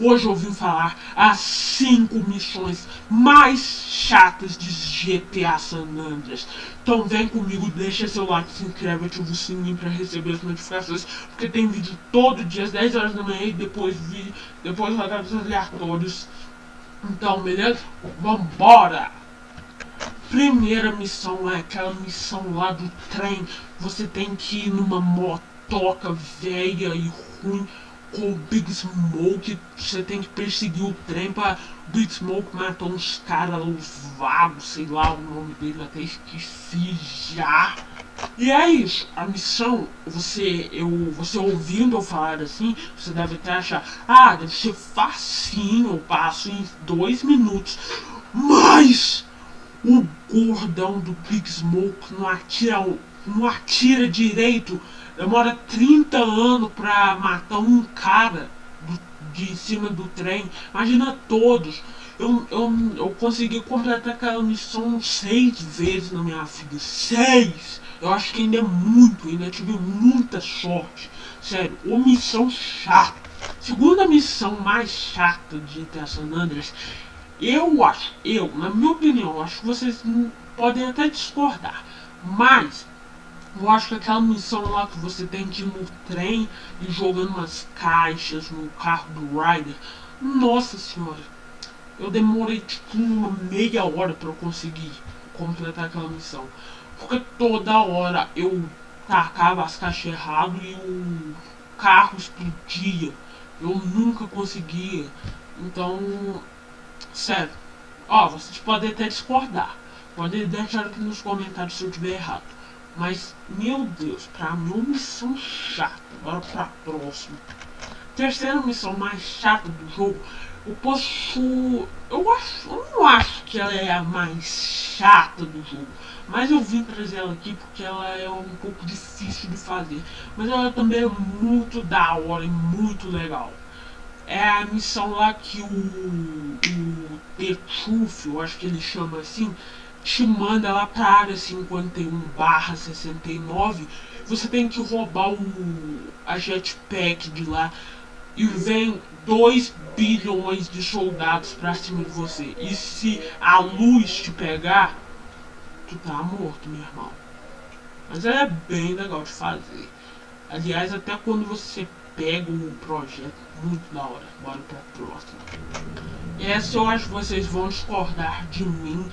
Hoje eu vim falar as 5 missões mais chatas de GTA San Andreas. Então vem comigo, deixa seu like, se inscreve, ativa o sininho para receber as notificações. Porque tem vídeo todo dia às 10 horas da manhã e depois, vídeo, depois rodados aleatórios. Então, beleza? Vambora! Primeira missão é aquela missão lá do trem. Você tem que ir numa motoca velha e ruim com o Big Smoke. Você tem que perseguir o trem para Big Smoke matar uns caras, os vagos, sei lá o nome dele, até esqueci já. E é isso, a missão, você, eu, você ouvindo eu falar assim, você deve até achar, ah, deve ser facinho, eu passo em dois minutos. Mas o gordão do Big Smoke não atira, não atira direito Demora 30 anos pra matar um cara do, de cima do trem. Imagina todos. Eu, eu, eu consegui completar aquela missão seis vezes na minha vida. Seis! Eu acho que ainda é muito, ainda tive muita sorte. Sério, uma missão chata. Segunda missão mais chata de GTA San Andreas, eu acho, eu, na minha opinião, acho que vocês podem até discordar, mas eu acho que aquela missão lá que você tem que ir no trem e jogando umas caixas no carro do Ryder. Nossa senhora. Eu demorei tipo uma meia hora para conseguir completar aquela missão. Porque toda hora eu tacava as caixas errado e o carro explodia. Eu nunca conseguia. Então, sério. Ó, vocês podem até discordar. Podem deixar aqui nos comentários se eu tiver errado. Mas, meu Deus, pra mim missão chata. Agora pra próxima. Terceira missão mais chata do jogo. Eu posso... Eu acho... Eu não acho que ela é a mais chata do jogo. Mas eu vim trazer ela aqui porque ela é um pouco difícil de fazer. Mas ela também é muito da hora e muito legal. É a missão lá que o... O eu acho que ele chama assim te manda lá para a área 51 barra 69, você tem que roubar o, a jetpack de lá e vem 2 bilhões de soldados pra cima de você. E se a luz te pegar, tu tá morto, meu irmão. Mas é bem legal de fazer. Aliás, até quando você pega o projeto, muito da hora. Bora pra próxima. Essa eu acho que vocês vão discordar de mim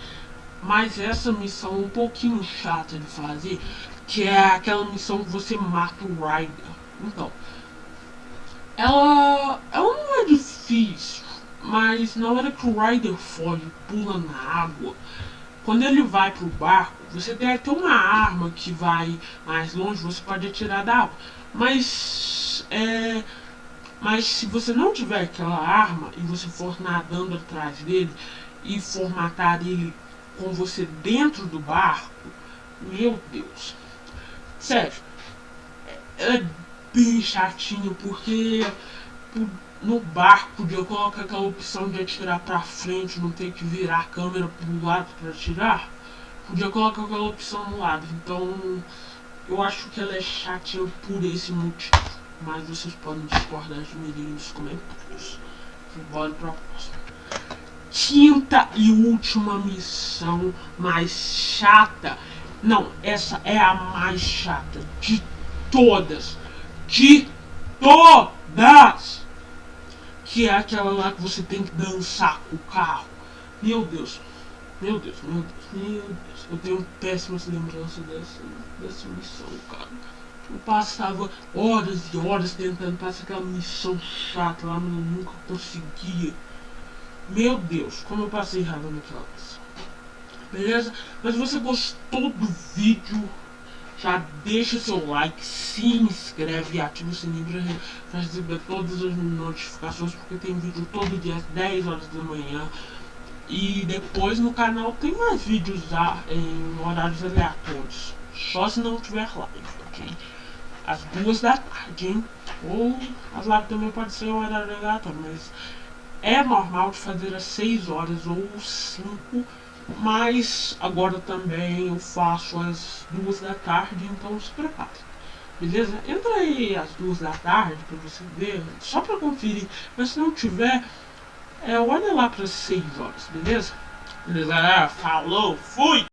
mas essa missão é um pouquinho chata de fazer, que é aquela missão que você mata o Ryder. Então, ela, ela não é difícil, mas na hora que o Ryder foge, pula na água, quando ele vai pro barco, você tem até uma arma que vai mais longe, você pode atirar da água. Mas, é, mas se você não tiver aquela arma e você for nadando atrás dele e for matar ele com você dentro do barco, meu Deus. Sério, é bem chatinho porque no barco podia colocar aquela opção de atirar pra frente, não ter que virar a câmera pro lado para atirar. Podia colocar aquela opção no lado. Então eu acho que ela é chatinha por esse motivo. Mas vocês podem discordar de mim nos comentários. Bora pra próxima quinta e última missão mais chata. Não, essa é a mais chata de todas. De todas! Que é aquela lá que você tem que dançar com o carro. Meu Deus. Meu Deus, meu Deus, meu Deus. Eu tenho péssimas lembranças dessa, dessa missão, cara. Eu passava horas e horas tentando passar aquela missão chata lá, mas eu nunca conseguia. Meu Deus, como eu passei raiva naquela missão. Beleza? Mas se você gostou do vídeo, já deixa seu like, se inscreve e ativa o sininho para receber todas as notificações, porque tem vídeo todo dia às 10 horas da manhã. E depois no canal tem mais vídeos já em horários aleatórios. Só se não tiver live, ok? Às duas da tarde, hein? Ou as lives também pode ser um horário aleatório, mas é normal de fazer às 6 horas ou 5, mas agora também eu faço às 2 da tarde, então se prepare. beleza? Entra aí às duas da tarde pra você ver, só pra conferir. Mas se não tiver, é, olha lá para 6 horas, beleza? Beleza, galera? Falou, fui!